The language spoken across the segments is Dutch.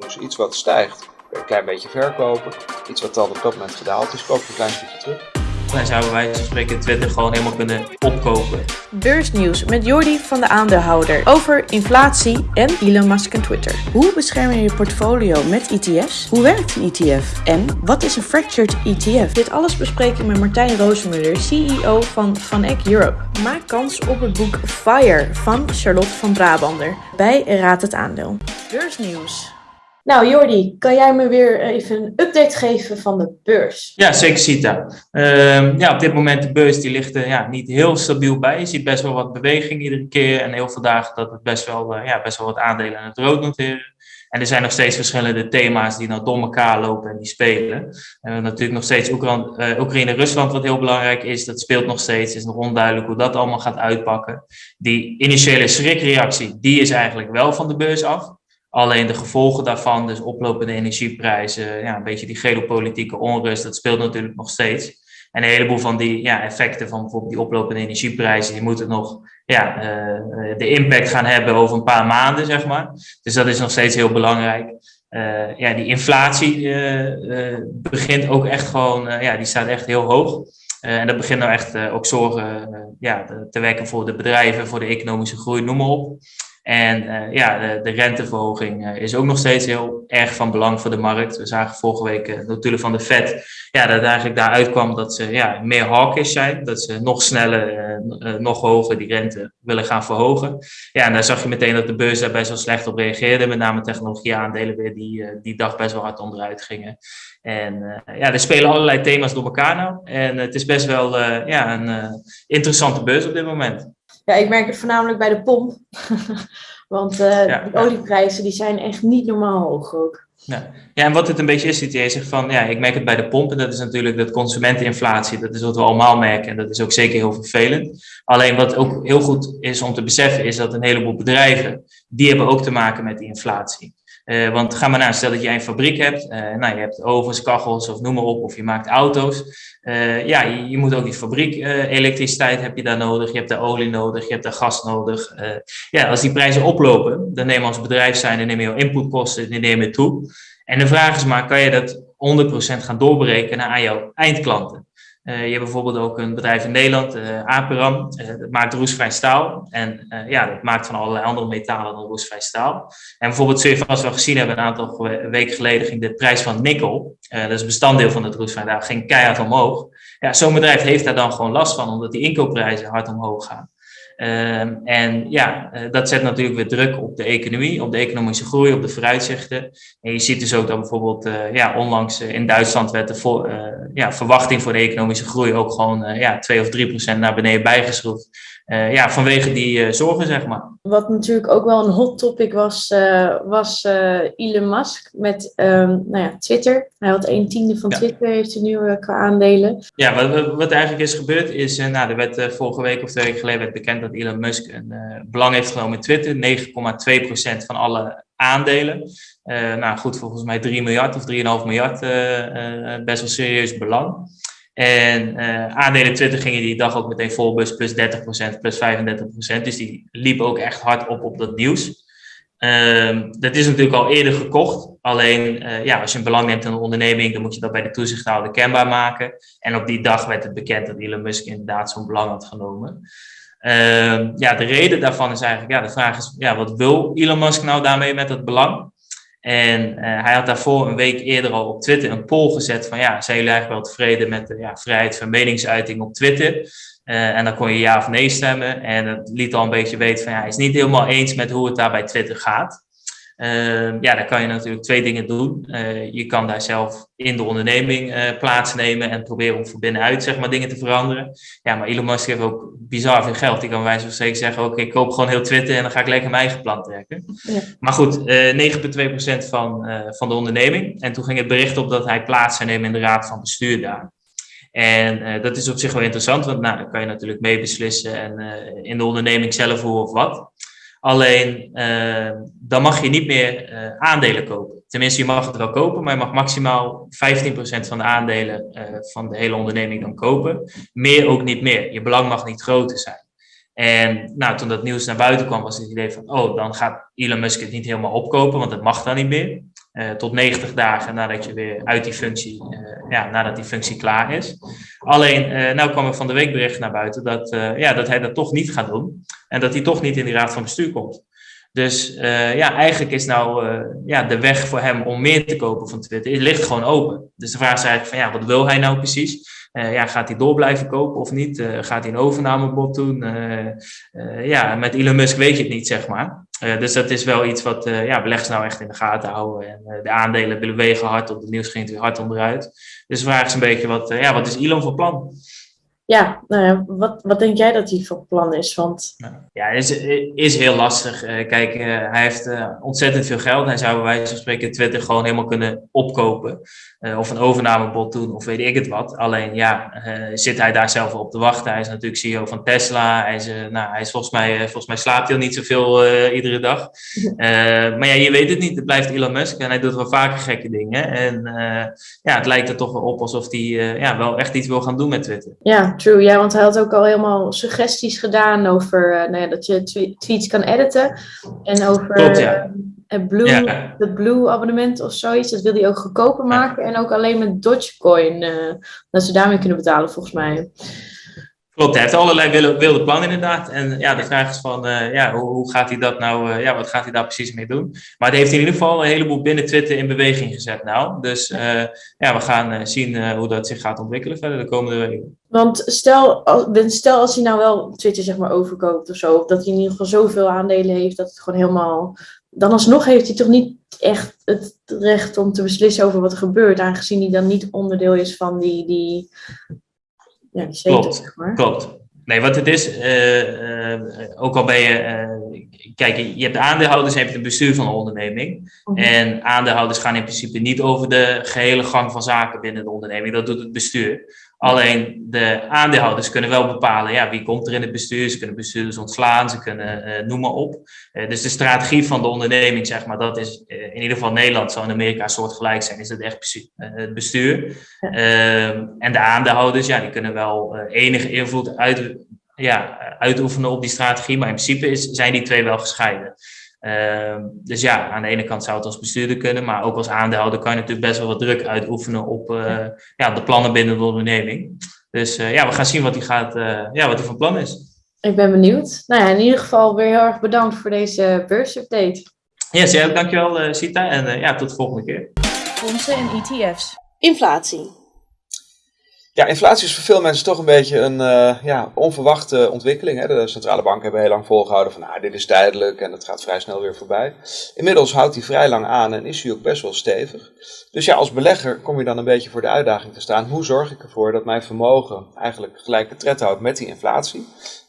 Dus iets wat stijgt, een klein beetje verkopen. Iets wat dan op dat moment gedaald is, koop je een klein stukje terug. Dan zouden wij van spreken Twitter gewoon helemaal kunnen opkopen. Beursnieuws met Jordi van de aandeelhouder over inflatie en Elon Musk en Twitter. Hoe bescherm je je portfolio met ETF's? Hoe werkt een ETF? En wat is een fractured ETF? Dit alles bespreek ik met Martijn Roosemuller, CEO van Van Eck Europe. Maak kans op het boek Fire van Charlotte van Brabander bij Raad het Aandeel. Beursnieuws. Nou, Jordi, kan jij me weer even een update geven van de beurs? Ja, zeker Sita. Uh, ja, op dit moment de beurs die ligt er ja, niet heel stabiel bij. Je ziet best wel wat beweging iedere keer en heel veel dagen dat het best wel, uh, ja, best wel wat aandelen aan het rood noteren. En er zijn nog steeds verschillende thema's die nou door elkaar lopen en die spelen. En natuurlijk nog steeds Oekraïne, uh, Oekraïne Rusland, wat heel belangrijk is. Dat speelt nog steeds. Het is nog onduidelijk hoe dat allemaal gaat uitpakken. Die initiële schrikreactie, die is eigenlijk wel van de beurs af. Alleen de gevolgen daarvan, dus oplopende energieprijzen, ja, een beetje die geopolitieke onrust, dat speelt natuurlijk nog steeds. En een heleboel van die ja, effecten van bijvoorbeeld die oplopende energieprijzen, die moeten nog ja, uh, de impact gaan hebben over een paar maanden, zeg maar. Dus dat is nog steeds heel belangrijk. Uh, ja, die inflatie uh, begint ook echt gewoon, ja, die staat echt heel hoog. en dat begint nou echt ook zorgen ja, te wekken voor de bedrijven, voor de economische groei, noem maar op. En uh, ja, de, de renteverhoging uh, is ook nog steeds heel erg van belang voor de markt. We zagen vorige week uh, natuurlijk van de Fed ja, dat eigenlijk daaruit kwam dat ze ja, meer hawkish zijn. Dat ze nog sneller, nog hoger die rente willen gaan verhogen. Ja, en daar zag je meteen dat de beurs daar best wel slecht op reageerde. Met name technologieaandelen weer die die dag best wel hard onderuit gingen. En ja, er spelen allerlei thema's door elkaar nou. En het is best wel ja, een interessante beurs op dit moment. Ja, ik merk het voornamelijk bij de pomp. Want uh, ja, de olieprijzen die zijn echt niet normaal hoog ook. Ja. ja, en wat het een beetje is, CTA zegt van, ja, ik merk het bij de pomp. En dat is natuurlijk dat consumenteninflatie. Dat is wat we allemaal merken. En dat is ook zeker heel vervelend. Alleen wat ook heel goed is om te beseffen, is dat een heleboel bedrijven, die hebben ook te maken met die inflatie. Uh, want ga maar naar, stel dat jij een fabriek hebt, uh, nou, je hebt ovens, kachels of noem maar op, of je maakt auto's. Uh, ja, je, je, moet ook die fabriek, elektriciteit heb je daar nodig, je hebt daar olie nodig, je hebt daar gas nodig. ja, als die prijzen oplopen, dan neem je als bedrijf zijn, dan neem je jouw inputkosten, die nemen toe. En de vraag is maar, kan je dat 100% gaan doorberekenen aan jouw eindklanten? Uh, je hebt bijvoorbeeld ook een bedrijf in Nederland, uh, Aperam, uh, dat maakt roestvrij staal. En ja, dat maakt van allerlei andere metalen dan roestvrij staal. En bijvoorbeeld, zul je vast gezien hebben, een aantal weken geleden ging de prijs van nikkel, dat is een bestanddeel van het roestvrij staal, ging keihard omhoog. Ja, zo'n bedrijf heeft daar dan gewoon last van, omdat die inkoopprijzen hard omhoog gaan. Uh, en ja, uh, dat zet natuurlijk weer druk op de economie, op de economische groei, op de vooruitzichten. En je ziet dus ook dat bijvoorbeeld uh, ja, onlangs in Duitsland werd de ja, verwachting voor de economische groei ook gewoon ja, 2 of 3 procent naar beneden bijgeschroefd. Uh, ja, vanwege die uh, zorgen, zeg maar. Wat natuurlijk ook wel een hot topic was, uh, was Elon Musk met um, nou ja, Twitter. Hij had een tiende van ja. Twitter, heeft hij nu qua aandelen. Ja, wat, wat eigenlijk is gebeurd is, nou, er werd vorige week of twee weken geleden werd bekend dat Elon Musk een belang heeft genomen in Twitter. 9,2% van alle aandelen. nou goed, volgens mij 3 miljard of 3,5 miljard, best wel serieus belang. En uh, aandelen Twitter gingen die dag ook meteen vol, plus 30%, plus 35%. Dus die liepen ook echt hard op op dat nieuws. Uh, dat is natuurlijk al eerder gekocht. Alleen, uh, ja, als je een belang neemt in een onderneming, dan moet je dat bij de toezichthouder kenbaar maken. En op die dag werd het bekend dat Elon Musk inderdaad zo'n belang had genomen. Uh, ja, de reden daarvan is eigenlijk, ja, de vraag is, ja, wat wil Elon Musk nou daarmee met dat belang? En uh, hij had daarvoor een week eerder al op Twitter een poll gezet van ja, zijn jullie eigenlijk wel tevreden met de ja, vrijheid van meningsuiting op Twitter? Uh, en dan kon je ja of nee stemmen. En dat liet al een beetje weten van ja, hij is niet helemaal eens met hoe het daar bij Twitter gaat. Uh, ja, dan kan je natuurlijk twee dingen doen. Uh, je kan daar zelf in de onderneming uh, plaatsnemen en proberen om van binnenuit zeg maar, dingen te veranderen. Ja, maar Elon Musk heeft ook bizar veel geld. Die kan wijze van spreken zeggen, oké, ik koop gewoon heel Twitter en dan ga ik lekker mijn eigen plan trekken. Ja. Maar goed, 9,2% van, van de onderneming. En toen ging het bericht op dat hij plaats zou nemen in de raad van bestuur daar. En dat is op zich wel interessant, want nou, dan kan je natuurlijk meebeslissen en in de onderneming zelf hoe of wat. Alleen uh, dan mag je niet meer uh, aandelen kopen. Tenminste, je mag het wel kopen, maar je mag maximaal 15% van de aandelen uh, van de hele onderneming dan kopen. Meer ook niet meer. Je belang mag niet groter zijn. En nou, toen dat nieuws naar buiten kwam, was het idee van, oh, dan gaat Elon Musk het niet helemaal opkopen, want dat mag dan niet meer. Tot 90 dagen nadat je weer uit die functie, ja, nadat die functie klaar is. Alleen, nou kwam er van de week bericht naar buiten dat, ja, dat hij dat toch niet gaat doen. En dat hij toch niet in die raad van bestuur komt. Dus uh, ja, eigenlijk is nou uh, ja, de weg voor hem om meer te kopen van Twitter, ligt gewoon open. Dus de vraag is eigenlijk van ja, wat wil hij nou precies? Uh, ja, gaat hij door blijven kopen of niet? gaat hij een overnamebod doen? ja, met Elon Musk weet je het niet, zeg maar. Dus dat is wel iets wat ja, beleggers nou echt in de gaten houden. En de aandelen bewegen hard op, de nieuws ging weer hard onderuit. Dus de vraag is een beetje, wat, ja, wat is Elon voor plan? Ja, nou wat, wat denk jij dat hij voor plan is? Want... Ja, is, is heel lastig. Uh, kijk, uh, hij heeft uh, ontzettend veel geld. Hij zou bij wijze van spreken Twitter gewoon helemaal kunnen opkopen. of een overnamebod doen, of weet ik het wat. Alleen ja, zit hij daar zelf op te wachten. Hij is natuurlijk CEO van Tesla. Hij is, nou, hij is volgens, mij, volgens mij slaapt hij al niet zoveel iedere dag. maar ja, je weet het niet. Het blijft Elon Musk en hij doet wel vaker gekke dingen. En ja, het lijkt er toch wel op alsof hij ja, wel echt iets wil gaan doen met Twitter. Ja, true. Ja, want hij had ook al helemaal suggesties gedaan over uh, nou ja, dat je tweets kan editen. En over Klopt, ja. uh, het Blue, ja. het Blue abonnement of zoiets. Dat wil hij ook goedkoper maken. En ook alleen met Dogecoin. Uh, dat ze daarmee kunnen betalen, volgens mij. Klopt, hij heeft allerlei wilde, wilde plannen inderdaad. En ja, de vraag is van, uh, ja, hoe, hoe, gaat hij dat nou, uh, ja, wat gaat hij daar precies mee doen? Maar hij heeft in ieder geval een heleboel binnen Twitter in beweging gezet nou. Dus uh, ja, we gaan zien hoe dat zich gaat ontwikkelen verder de komende weken. Want stel, stel als hij nou wel Twitter zeg maar overkoopt of zo, of dat hij in ieder geval zoveel aandelen heeft dat het gewoon helemaal... Dan alsnog heeft hij toch niet echt het recht om te beslissen over wat er gebeurt, aangezien hij dan niet onderdeel is van die, die ja, die klopt, zeg maar. klopt. Nee, wat het is, uh, uh, ook al ben je, uh, kijk, je hebt aandeelhouders en je hebt het bestuur van een onderneming. Mhm. En aandeelhouders gaan in principe niet over de gehele gang van zaken binnen de onderneming, dat doet het bestuur. Alleen de aandeelhouders kunnen wel bepalen ja, wie komt er in het bestuur. Ze kunnen bestuurders ontslaan, ze kunnen uh, noem maar op. Uh, dus de strategie van de onderneming, zeg maar, dat is uh, in ieder geval Nederland, zou in Amerika soortgelijk zijn, is het echt het bestuur. Ehm, en de aandeelhouders, ja, die kunnen wel enige invloed uit, ja, uitoefenen op die strategie, maar in principe is, zijn die twee wel gescheiden. Uh, dus ja, aan de ene kant zou het als bestuurder kunnen, maar ook als aandeelhouder kan je natuurlijk best wel wat druk uitoefenen op uh, ja, de plannen binnen de onderneming. Dus uh, ja, we gaan zien wat hij gaat, uh, ja, wat hij van plan is. Ik ben benieuwd. Nou ja, in ieder geval weer heel erg bedankt voor deze beursupdate. Yes, ja, dankjewel Sita en ja, tot de volgende keer. Fondsen en ETF's. Inflatie. Ja, inflatie is voor veel mensen toch een beetje een uh, ja, onverwachte ontwikkeling. Hè? De centrale banken hebben heel lang volgehouden van nou, dit is tijdelijk en het gaat vrij snel weer voorbij. Inmiddels houdt hij vrij lang aan en is hij ook best wel stevig. Dus ja, als belegger kom je dan een beetje voor de uitdaging te staan. Hoe zorg ik ervoor dat mijn vermogen eigenlijk gelijke tred houdt met die inflatie?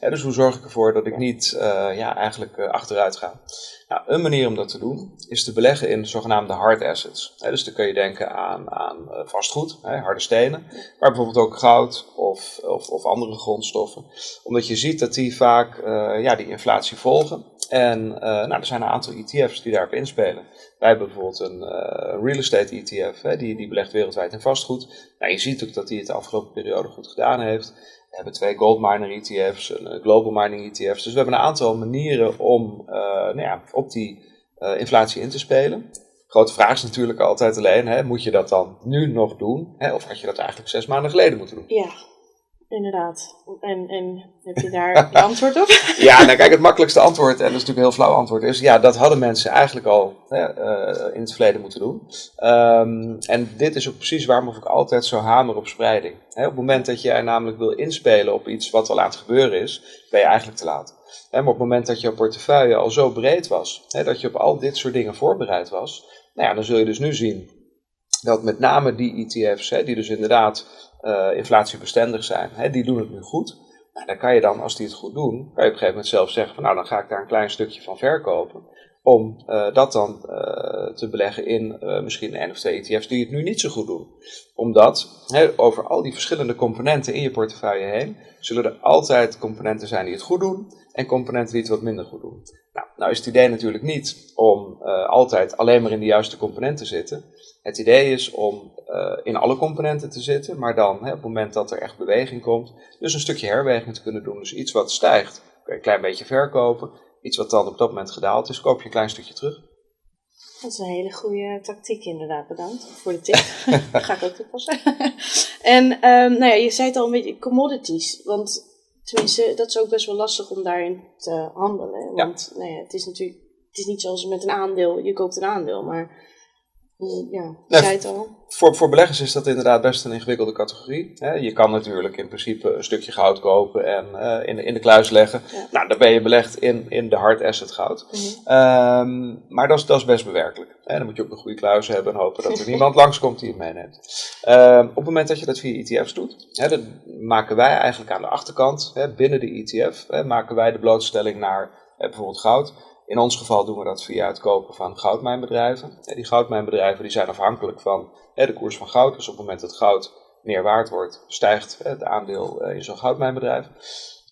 Dus hoe zorg ik ervoor dat ik niet uh, ja, eigenlijk uh, achteruit ga? Nou, een manier om dat te doen is te beleggen in zogenaamde hard assets. dus dan kun je denken aan, aan eh, vastgoed, harde stenen, maar bijvoorbeeld ook goud of, of, of, andere grondstoffen. Omdat je ziet dat die vaak ja, die inflatie volgen. En nou, er zijn een aantal ETF's die daarop inspelen. Wij hebben bijvoorbeeld een real estate ETF, hè, die, die belegt wereldwijd in vastgoed. Nou, je ziet ook dat die het de afgelopen periode goed gedaan heeft. We hebben twee gold miner ETF's, een eh, global mining ETF's. Dus we hebben een aantal manieren om uh, nou ja, op die uh, inflatie in te spelen. Grote vraag is natuurlijk altijd alleen, hè, moet je dat dan nu nog doen? Hè, of had je dat eigenlijk zes maanden geleden moeten doen? Ja, inderdaad. En, en heb je daar een antwoord op? ja, nou kijk, het makkelijkste antwoord, en dat is natuurlijk een heel flauw antwoord, is ja, dat hadden mensen eigenlijk al hè, uh, in het verleden moeten doen. Um, en dit is ook precies waarom ik altijd zo hamer op spreiding. Hè, op het moment dat jij namelijk wil inspelen op iets wat al aan het gebeuren is, ben je eigenlijk te laat. Hè, maar op het moment dat jouw portefeuille al zo breed was, hè, dat je op al dit soort dingen voorbereid was, nou ja, dan zul je dus nu zien dat met name die ETF's, hè, die dus inderdaad uh, inflatiebestendig zijn, hè, die doen het nu goed. Nou, dan kan je dan, als die het goed doen, kan je op een gegeven moment zelf zeggen van nou, dan ga ik daar een klein stukje van verkopen. Om uh, dat dan uh, te beleggen in misschien een of twee ETF's die het nu niet zo goed doen. Omdat over al die verschillende componenten in je portefeuille heen, zullen er altijd componenten zijn die het goed doen en componenten die het wat minder goed doen. Nou, nou is het idee natuurlijk niet om altijd alleen maar in de juiste componenten te zitten. Het idee is om uh, in alle componenten te zitten, maar dan hè, op het moment dat er echt beweging komt, dus een stukje herweging te kunnen doen. Dus iets wat stijgt, kun je een klein beetje verkopen. Iets wat dan op dat moment gedaald is, koop je een klein stukje terug. Dat is een hele goede tactiek inderdaad, bedankt voor de tip. dat ga ik ook toepassen. en um, nou ja, je zei het al een beetje, commodities. Want tenminste, dat is ook best wel lastig om daarin te handelen. Want nou ja, het is natuurlijk, het is niet zoals met een aandeel, je koopt een aandeel, maar ja, zei het al. Voor, voor beleggers is dat inderdaad best een ingewikkelde categorie. Je kan natuurlijk in principe een stukje goud kopen en uh, in, de, in de kluis leggen. Nou, dan ben je belegd in, in de hard asset goud. Mhm. um, maar dat is, dat is best bewerkelijk. Dan moet je ook een goede kluis hebben en hopen dat er niemand langskomt die het meeneemt. Um, op het moment dat je dat via ETF's doet, hè, dan maken wij eigenlijk aan de achterkant, hè, binnen de ETF, hè, maken wij de blootstelling naar bijvoorbeeld goud in ons geval doen we dat via het kopen van goudmijnbedrijven. Die goudmijnbedrijven die zijn afhankelijk van de koers van goud. Dus op het moment dat goud meer waard wordt, stijgt het aandeel eh, in zo'n goudmijnbedrijf.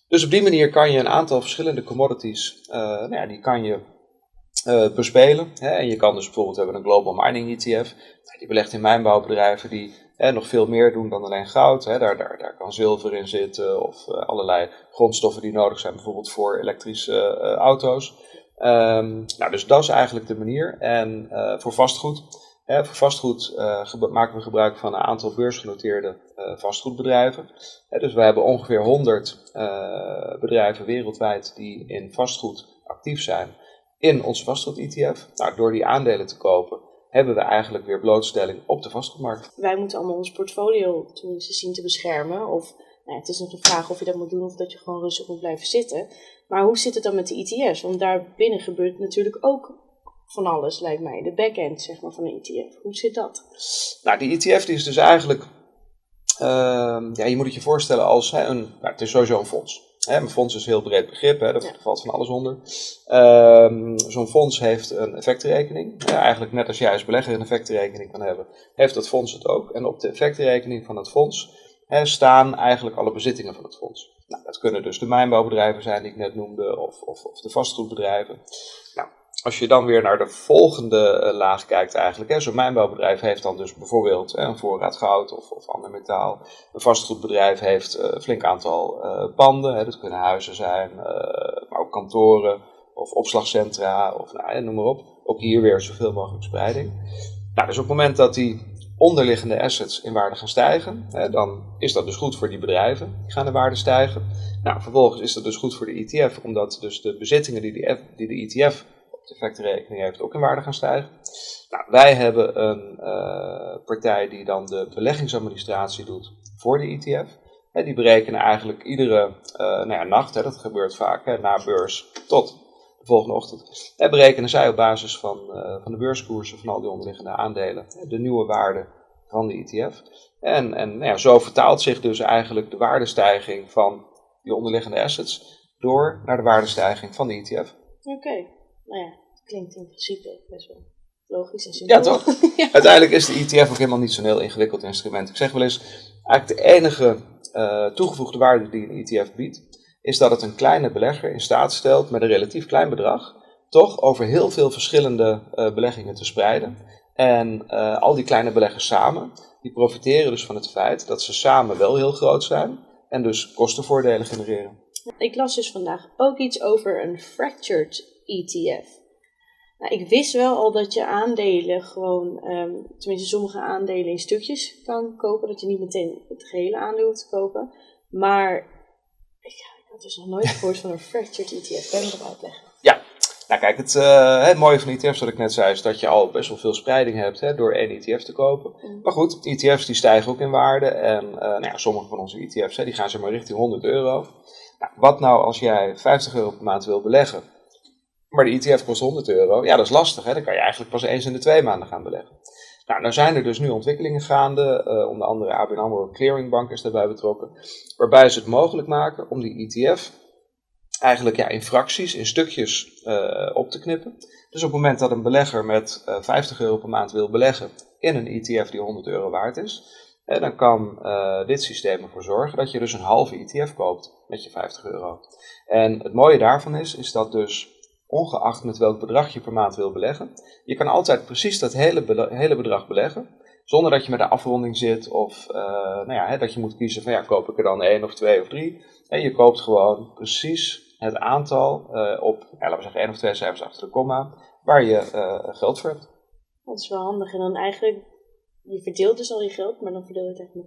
Dus op die manier kan je een aantal verschillende commodities, uh, nou ja, die kan je uh, bespelen. Hè. En je kan dus bijvoorbeeld hebben een Global Mining ETF. Die belegt in mijnbouwbedrijven die hè, nog veel meer doen dan alleen goud. Hè. Daar, daar, daar kan zilver in zitten of allerlei grondstoffen die nodig zijn, bijvoorbeeld voor elektrische auto's. Um, nou, dus dat is eigenlijk de manier. En uh, voor vastgoed, hè, vastgoed uh, maken we gebruik van een aantal beursgenoteerde uh, vastgoedbedrijven. Hè, dus we hebben ongeveer 100 bedrijven wereldwijd die in vastgoed actief zijn in onze vastgoed-ETF. Nou, door die aandelen te kopen hebben we eigenlijk weer blootstelling op de vastgoedmarkt. Wij moeten allemaal ons portfolio tenminste zien te beschermen. Of nou, het is nog de vraag of je dat moet doen of dat je gewoon rustig moet blijven zitten. Maar hoe zit het dan met de ETF's? Want daar binnen gebeurt natuurlijk ook van alles, lijkt mij. De backend zeg maar, van een ETF. Hoe zit dat? Nou, die ETF die is dus eigenlijk... Uh, ja, je moet het je voorstellen als hè, een... Nou, het is sowieso een fonds. Hè, een fonds is een heel breed begrip, hè, daar valt van alles onder. Uh, Zo'n fonds heeft een effectenrekening. Ja, eigenlijk net als jij als belegger een effectenrekening kan hebben, heeft dat fonds het ook. En op de effectenrekening van het fonds hè, staan eigenlijk alle bezittingen van het fonds. Nou, dat kunnen dus de mijnbouwbedrijven zijn die ik net noemde, of, of, of de vastgoedbedrijven. Nou, als je dan weer naar de volgende uh, laag kijkt eigenlijk, zo'n mijnbouwbedrijf heeft dan dus bijvoorbeeld een voorraad goud of, of ander metaal. Een vastgoedbedrijf heeft uh, een flink aantal uh, panden, hè, dat kunnen huizen zijn, maar ook kantoren of opslagcentra of nou, noem maar op. Ook hier weer zoveel mogelijk spreiding. Nou, dus op het moment dat die onderliggende assets in waarde gaan stijgen, dan is dat dus goed voor die bedrijven. Die gaan de waarde stijgen. Nou, vervolgens is dat dus goed voor de ETF, omdat dus de bezittingen die de, die ETF op de effectenrekening heeft ook in waarde gaan stijgen. Nou, wij hebben een uh, partij die dan de beleggingsadministratie doet voor de ETF. Die berekenen eigenlijk iedere uh, nou ja, nacht, hè, dat gebeurt vaak, hè, na beurs tot volgende ochtend. En berekenen zij op basis van, uh, van de beurskoersen van al die onderliggende aandelen de nieuwe waarde van de ETF. En, en nou ja, zo vertaalt zich dus eigenlijk de waardestijging van die onderliggende assets door naar de waardestijging van de ETF. Oké, nou ja, klinkt in principe best wel logisch en simpel. Ja, toch? ja. Uiteindelijk is de ETF ook helemaal niet zo'n heel ingewikkeld instrument. Ik zeg wel eens, eigenlijk de enige uh, toegevoegde waarde die een ETF biedt, is dat het een kleine belegger in staat stelt met een relatief klein bedrag toch over heel veel verschillende uh, beleggingen te spreiden. En uh, al die kleine beleggers samen, die profiteren dus van het feit dat ze samen wel heel groot zijn en dus kostenvoordelen genereren. Ik las dus vandaag ook iets over een fractured ETF. Nou, ik wist wel al dat je aandelen gewoon, um, tenminste sommige aandelen in stukjes kan kopen, dat je niet meteen het gehele aandeel hoeft te kopen. Maar had dus nog nooit gehoord van een fractured ETF. Kan je dat uitleggen? Ja, nou kijk, het, uh, het mooie van ETF's, wat ik net zei, is dat je al best wel veel spreiding hebt hè, door één ETF te kopen. Mm. Maar goed, ETF's die stijgen ook in waarde. En uh, nou ja, sommige van onze ETF's hè, die gaan zeg maar richting 100 euro. Nou, wat nou als jij 50 euro per maand wil beleggen, maar de ETF kost 100 euro? Ja, dat is lastig. Hè? Dan kan je eigenlijk pas eens in de twee maanden gaan beleggen. Nou, nou zijn er dus nu ontwikkelingen gaande, uh, onder andere ABN AMRO Clearingbank is daarbij betrokken, waarbij ze het mogelijk maken om die ETF eigenlijk ja, in fracties, in stukjes uh, op te knippen. Dus op het moment dat een belegger met uh, 50 euro per maand wil beleggen in een ETF die 100 euro waard is, eh, dan kan dit systeem ervoor zorgen dat je dus een halve ETF koopt met je 50 euro. En het mooie daarvan is, is dat dus ongeacht met welk bedrag je per maand wil beleggen. Je kan altijd precies dat hele, hele bedrag beleggen, zonder dat je met een afronding zit of uh, nou ja, hè, dat je moet kiezen van ja, koop ik er dan één of twee of drie. En je koopt gewoon precies het aantal uh, op, ja, laten we zeggen één of twee cijfers achter de komma, waar je uh, geld voor hebt. Dat is wel handig. En dan eigenlijk, je verdeelt dus al je geld, maar dan verdeel je het echt nog.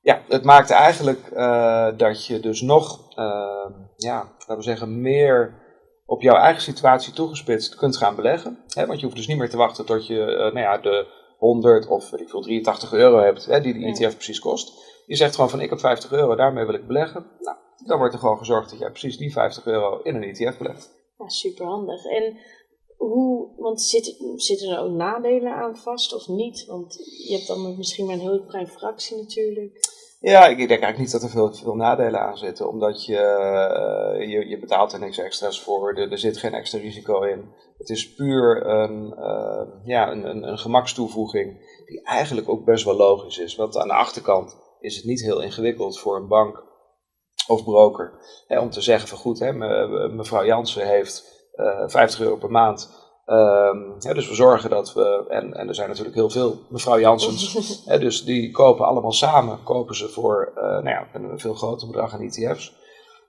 Ja, het maakt eigenlijk uh, dat je dus nog, uh, ja, laten we zeggen, meer op jouw eigen situatie toegespitst kunt gaan beleggen. Hè? Want je hoeft dus niet meer te wachten tot je uh, nou ja, de 100 of ik veel 83 euro hebt, hè, die de ETF ja. precies kost. Je zegt gewoon van ik heb 50 euro, daarmee wil ik beleggen. Nou, dan wordt er gewoon gezorgd dat jij precies die 50 euro in een ETF belegt. Ja, super handig. En hoe, want zitten, zitten er ook nadelen aan vast of niet? Want je hebt dan misschien maar een heel klein fractie natuurlijk. Ja, ik denk eigenlijk niet dat er veel, veel nadelen aan zitten, omdat je, uh, je, je betaalt er niks extra's voor, er, er, zit geen extra risico in. Het is puur een, uh, ja, een, een, een gemakstoevoeging die eigenlijk ook best wel logisch is. Want aan de achterkant is het niet heel ingewikkeld voor een bank of broker hè, om te zeggen van goed, hè, me, mevrouw Jansen heeft uh, 50 euro per maand Um, ja, dus we zorgen dat we, en, en er zijn natuurlijk heel veel mevrouw Jansens, hè, dus die kopen allemaal samen, kopen ze voor uh, nou ja, een veel groter bedrag aan ETF's.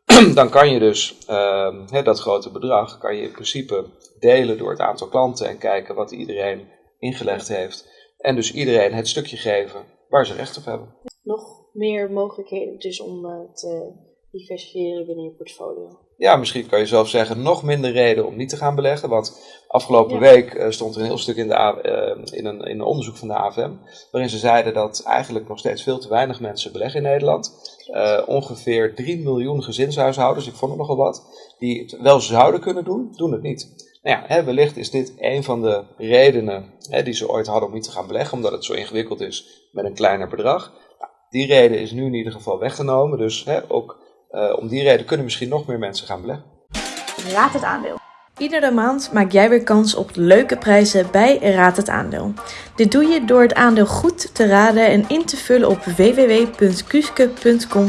Dan kan je dus um, hè, dat grote bedrag, kan je in principe delen door het aantal klanten en kijken wat iedereen ingelegd heeft. En dus iedereen het stukje geven waar ze recht op hebben. Nog meer mogelijkheden dus om uh, te diversifiëren binnen je portfolio ja, misschien kan je zelf zeggen, nog minder reden om niet te gaan beleggen. Want afgelopen week uh, stond er een heel stuk in, de, uh, in, een, in een onderzoek van de AFM, waarin ze zeiden dat eigenlijk nog steeds veel te weinig mensen beleggen in Nederland. Uh, ongeveer 3 miljoen gezinshuishoudens, ik vond het nogal wat, die het wel zouden kunnen doen, doen het niet. Nou ja, hè, wellicht is dit een van de redenen hè, die ze ooit hadden om niet te gaan beleggen, omdat het zo ingewikkeld is met een kleiner bedrag. Nou, die reden is nu in ieder geval weggenomen, dus hè, ook uh, om die reden kunnen misschien nog meer mensen gaan beleggen. Raad het aandeel. Iedere maand maak jij weer kans op leuke prijzen bij Raad het Aandeel. Dit doe je door het aandeel goed te raden en in te vullen op www.kuske.com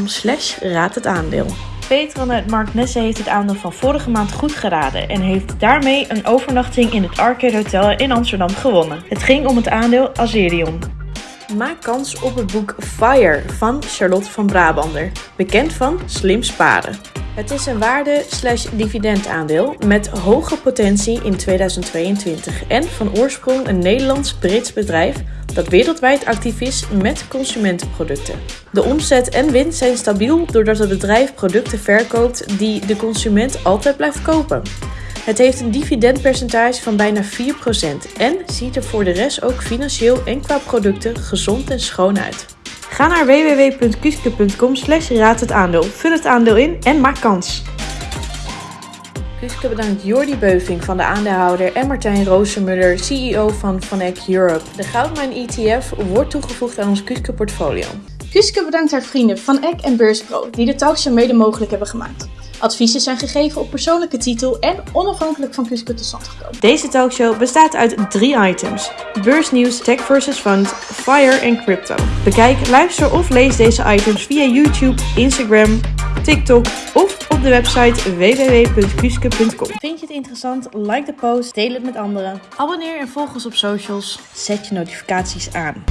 slash raad het aandeel. Petron uit Mark Nesse heeft het aandeel van vorige maand goed geraden en heeft daarmee een overnachting in het Arcade Hotel in Amsterdam gewonnen. Het ging om het aandeel Azerion. Maak kans op het boek Fire van Charlotte van Brabander, bekend van Slim Sparen. Het is een waarde-dividendaandeel met hoge potentie in 2022 en van oorsprong een Nederlands-Brits bedrijf dat wereldwijd actief is met consumentenproducten. De omzet en winst zijn stabiel doordat het bedrijf producten verkoopt die de consument altijd blijft kopen. Het heeft een dividendpercentage van bijna 4% en ziet er voor de rest ook financieel en qua producten gezond en schoon uit. Ga naar www.kuske.com slash raad het aandeel, vul het aandeel in en maak kans. Kuske bedankt Jordi Beuving van de aandeelhouder en Martijn Roosemuller, CEO van Vanek Europe. De Goudmijn ETF wordt toegevoegd aan ons Kuske portfolio. Kuske bedankt haar vrienden van Eck en Beurspro die de talkshow mede mogelijk hebben gemaakt. Adviezen zijn gegeven op persoonlijke titel en onafhankelijk van Kuske tot stand gekomen. Deze talkshow bestaat uit drie items: beursnieuws, tech versus fund, fire en crypto. Bekijk, luister of lees deze items via YouTube, Instagram, TikTok of op de website www.kuske.com. Vind je het interessant? Like de post, deel het met anderen. Abonneer en volg ons op socials. Zet je notificaties aan.